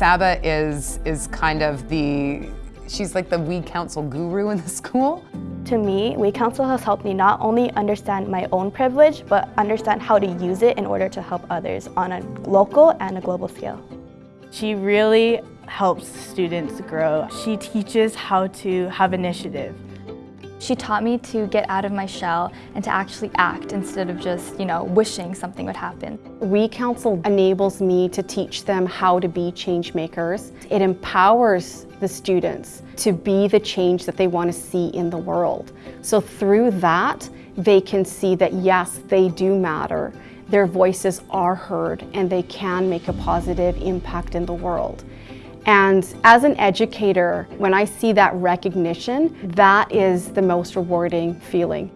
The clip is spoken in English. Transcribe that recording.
Saba is, is kind of the, she's like the We Council guru in the school. To me, We Council has helped me not only understand my own privilege, but understand how to use it in order to help others on a local and a global scale. She really helps students grow. She teaches how to have initiative. She taught me to get out of my shell and to actually act instead of just, you know, wishing something would happen. We Council enables me to teach them how to be change makers. It empowers the students to be the change that they want to see in the world. So through that, they can see that yes, they do matter. Their voices are heard and they can make a positive impact in the world. And as an educator, when I see that recognition, that is the most rewarding feeling.